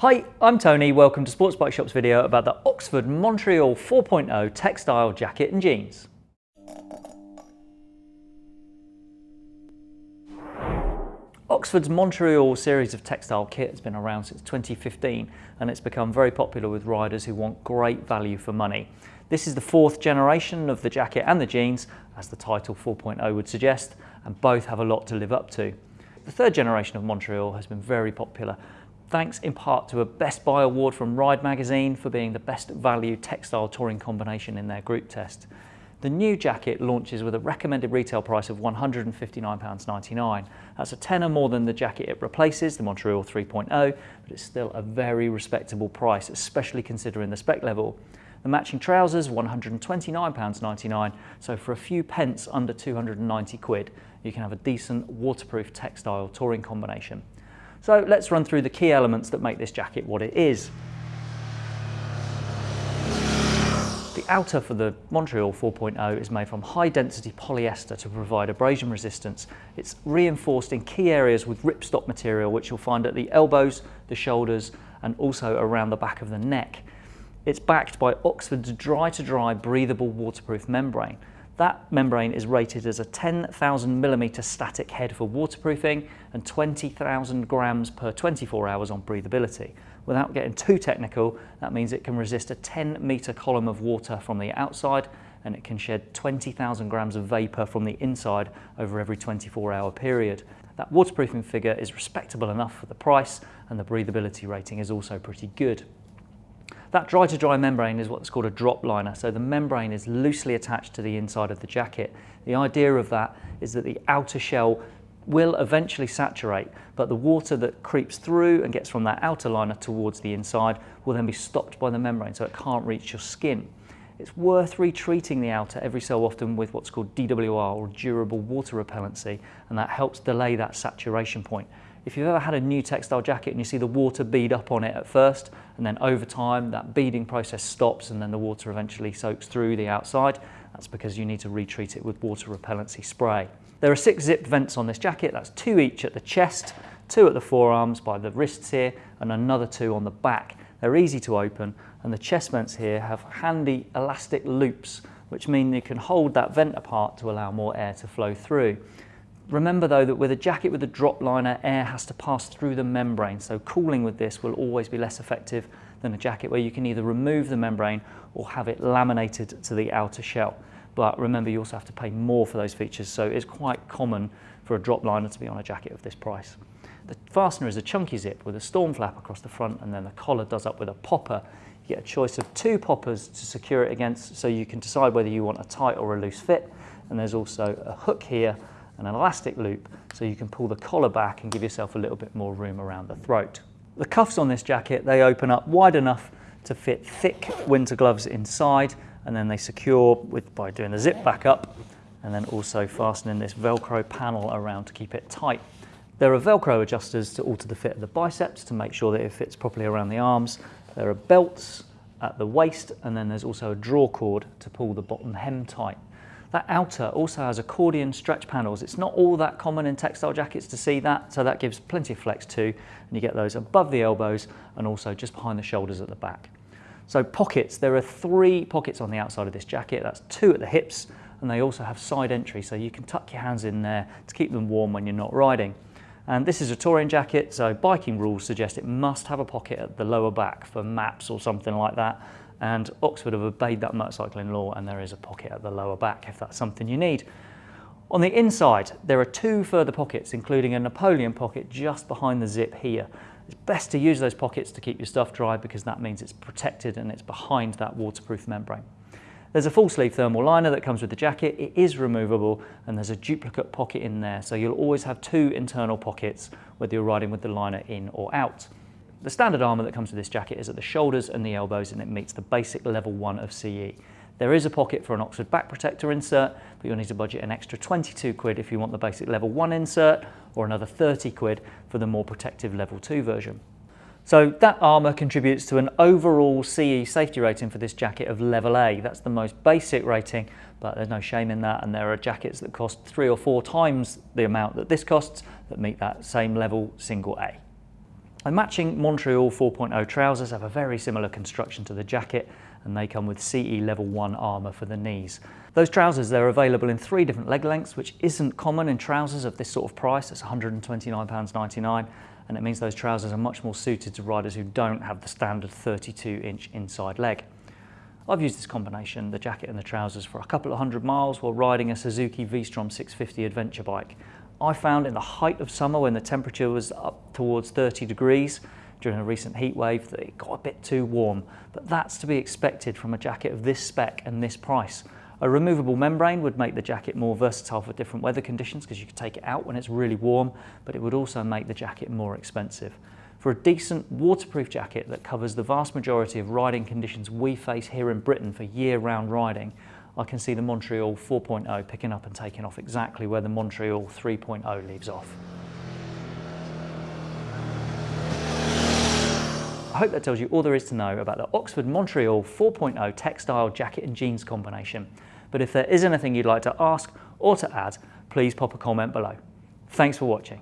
Hi, I'm Tony. Welcome to Sports Bike Shop's video about the Oxford Montreal 4.0 textile jacket and jeans. Oxford's Montreal series of textile kit has been around since 2015 and it's become very popular with riders who want great value for money. This is the fourth generation of the jacket and the jeans, as the title 4.0 would suggest, and both have a lot to live up to. The third generation of Montreal has been very popular thanks in part to a Best Buy award from Ride magazine for being the best value textile touring combination in their group test. The new jacket launches with a recommended retail price of £159.99. That's a tenner more than the jacket it replaces, the Montreal 3.0, but it's still a very respectable price, especially considering the spec level. The matching trousers, £129.99, so for a few pence under 290 quid, you can have a decent waterproof textile touring combination. So let's run through the key elements that make this jacket what it is. The outer for the Montreal 4.0 is made from high density polyester to provide abrasion resistance. It's reinforced in key areas with ripstop material which you'll find at the elbows, the shoulders and also around the back of the neck. It's backed by Oxford's Dry2Dry breathable waterproof membrane. That membrane is rated as a 10,000 millimeter static head for waterproofing and 20,000 grams per 24 hours on breathability. Without getting too technical, that means it can resist a 10 meter column of water from the outside and it can shed 20,000 grams of vapor from the inside over every 24 hour period. That waterproofing figure is respectable enough for the price and the breathability rating is also pretty good. That Dry2Dry membrane is what's called a drop liner. So the membrane is loosely attached to the inside of the jacket. The idea of that is that the outer shell will eventually saturate, but the water that creeps through and gets from that outer liner towards the inside will then be stopped by the membrane so it can't reach your skin. It's worth retreating the outer every so often with what's called DWR or durable water repellency and that helps delay that saturation point. If you've ever had a new textile jacket and you see the water bead up on it at first, and then over time that beading process stops and then the water eventually soaks through the outside, that's because you need to retreat it with water repellency spray. There are six zipped vents on this jacket, that's two each at the chest, two at the forearms by the wrists here, and another two on the back. They're easy to open, and the chest vents here have handy elastic loops, which mean you can hold that vent apart to allow more air to flow through. Remember though that with a jacket with a drop liner, air has to pass through the membrane, so cooling with this will always be less effective than a jacket where you can either remove the membrane or have it laminated to the outer shell. But remember you also have to pay more for those features, so it's quite common for a drop liner to be on a jacket of this price. The fastener is a chunky zip with a storm flap across the front and then the collar does up with a popper. You get a choice of two poppers to secure it against so you can decide whether you want a tight or a loose fit. And there's also a hook here an elastic loop so you can pull the collar back and give yourself a little bit more room around the throat. The cuffs on this jacket, they open up wide enough to fit thick winter gloves inside and then they secure with, by doing the zip back up and then also fastening this Velcro panel around to keep it tight. There are Velcro adjusters to alter the fit of the biceps to make sure that it fits properly around the arms. There are belts at the waist and then there's also a draw cord to pull the bottom hem tight. That outer also has accordion stretch panels. It's not all that common in textile jackets to see that, so that gives plenty of flex too. And you get those above the elbows and also just behind the shoulders at the back. So pockets, there are three pockets on the outside of this jacket. That's two at the hips, and they also have side entry, so you can tuck your hands in there to keep them warm when you're not riding. And this is a touring jacket, so biking rules suggest it must have a pocket at the lower back for maps or something like that and Oxford have obeyed that motorcycling law and there is a pocket at the lower back if that's something you need. On the inside, there are two further pockets, including a Napoleon pocket just behind the zip here. It's best to use those pockets to keep your stuff dry because that means it's protected and it's behind that waterproof membrane. There's a full sleeve thermal liner that comes with the jacket. It is removable and there's a duplicate pocket in there. So you'll always have two internal pockets whether you're riding with the liner in or out. The standard armour that comes with this jacket is at the shoulders and the elbows and it meets the basic level 1 of CE. There is a pocket for an Oxford back protector insert, but you'll need to budget an extra 22 quid if you want the basic level 1 insert or another 30 quid for the more protective level 2 version. So that armour contributes to an overall CE safety rating for this jacket of level A. That's the most basic rating, but there's no shame in that and there are jackets that cost three or four times the amount that this costs that meet that same level single A. The matching Montreal 4.0 trousers have a very similar construction to the jacket and they come with CE level 1 armour for the knees. Those trousers, they're available in three different leg lengths, which isn't common in trousers of this sort of price. It's £129.99 and it means those trousers are much more suited to riders who don't have the standard 32 inch inside leg. I've used this combination, the jacket and the trousers, for a couple of hundred miles while riding a Suzuki V-Strom 650 adventure bike. I found in the height of summer when the temperature was up towards 30 degrees during a recent heat wave that it got a bit too warm, but that's to be expected from a jacket of this spec and this price. A removable membrane would make the jacket more versatile for different weather conditions because you could take it out when it's really warm, but it would also make the jacket more expensive. For a decent waterproof jacket that covers the vast majority of riding conditions we face here in Britain for year-round riding, I can see the Montreal 4.0 picking up and taking off exactly where the Montreal 3.0 leaves off. I hope that tells you all there is to know about the Oxford Montreal 4.0 textile jacket and jeans combination. But if there is anything you'd like to ask or to add, please pop a comment below. Thanks for watching.